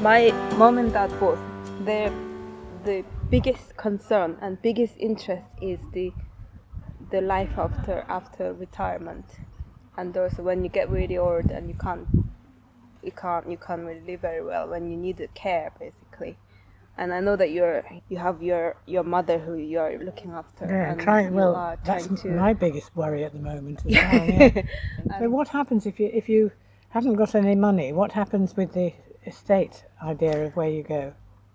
My mom and dad both, their the biggest concern and biggest interest is the the life after after retirement, and also when you get really old and you can't you can't you can't really live very well when you need the care basically. And I know that you're you have your your mother who you're looking after. Yeah, and trying. Well, are that's to- my biggest worry at the moment. As well, yeah. so what happens if you if you haven't got any money? What happens with the estate idea of where you go?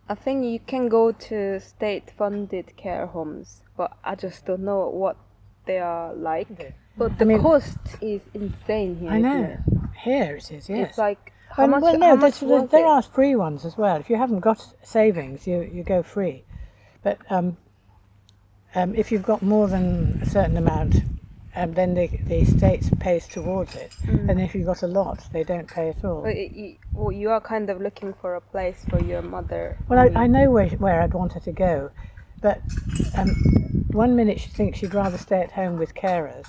I think you can go to state-funded care homes, but I just don't know what they are like. Okay. But the mean- cost is insane here. I know. it? Here it is. Yes. It's like how Um, much? well, no, much there, there are free ones as well. If you haven't got savings, you, you go free. But um, um, if you've got more than a certain amount, um, then the, the state pays towards it. And if you've got a lot, they don't pay at all. But you, well, you are kind of looking for a place for your mother. Well, I, I know where, where I'd want her to go, but um, one minute she thinks she'd rather stay at home with carers,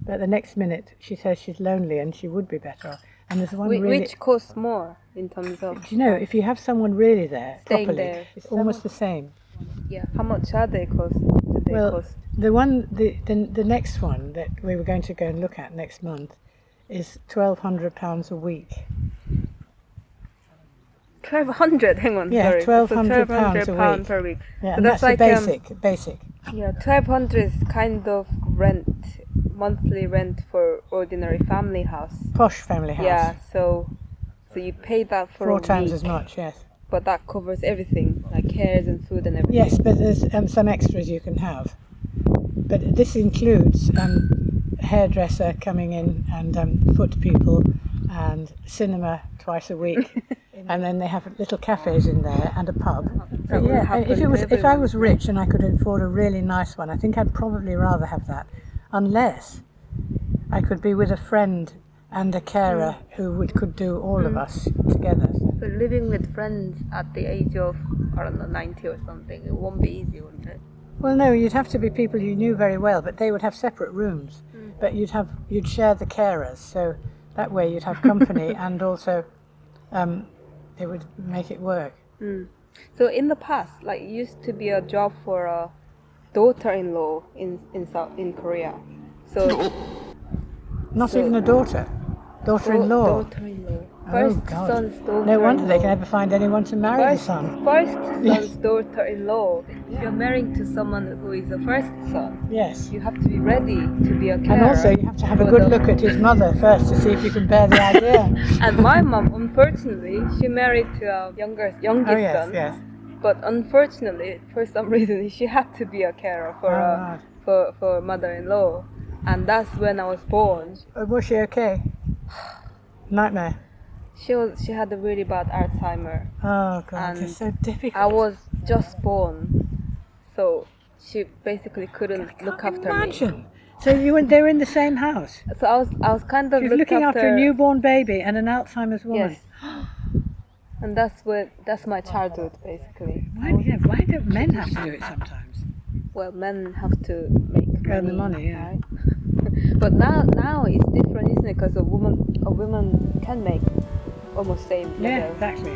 but the next minute she says she's lonely and she would be better. And there's one Whi- really. Which costs more in terms of? do you know, if you have someone really there Staying properly, there. it's almost the same. Yeah. How much are they cost? They Well, cost? the one, the, the the next one that we were going to go and look at next month is twelve hundred pounds a week. Twelve hundred. Hang on. Yeah. So 1,200 pounds a pound per week. Yeah, So that's that's, like, the um, basic, basic. Yeah, twelve hundred is kind of rent, monthly rent for ordinary family house. Posh family house. Yeah, so so you pay that for Four times week, as much, yes. But that covers everything, like cares and food and everything. Yes, but there's um, some extras you can have. But this includes um, hairdresser coming in and um, foot people and cinema twice a week. and then they have little cafes in there and a pub. Yeah, if it was if I was rich and I could afford a really nice one, I think I'd probably rather have that, unless I could be with a friend and a carer who would, could do all of us together. But living with friends at the age of I don't know ninety or something, it won't be easy, wouldn't it? Well, no, you'd have to be people you knew very well, but they would have separate rooms. But you'd have you'd share the carers, so that way you'd have company, and also um, it would make it work. So in the past, like it used to be a job for a daughter-in-law in in South in Korea. So Not So- even a daughter, daughter-in-law. Daughter-in-law. Oh, First God. son's daughter. No wonder they can never find anyone to marry the First, son. first son's daughter-in-law. If you're marrying to someone who is a first son, Yes. you have to be ready to be a carer. And also, you have to have a good look at his mother first to see if you can bear the idea. And my mom, unfortunately, she married to a younger youngest oh yes, son. yes. But unfortunately, for some reason, she had to be a carer for Oh, a, for for mother-in-law, and that's when I was born. Uh, Was she okay? Nightmare. She was she had a really bad Alzheimer. Oh God, And it's so difficult. I was just born, so she basically couldn't look after imagine. So you and they were in the same house. So I was I was kind of She was looking after, a newborn baby and an Alzheimer's woman. Yes. And that's what that's my childhood basically. Why, yeah, why don't men have to do it sometimes? Well, men have to make Earn the money, yeah. right? But now now it's different, isn't it? Because a woman a woman can make almost same Yeah, exactly.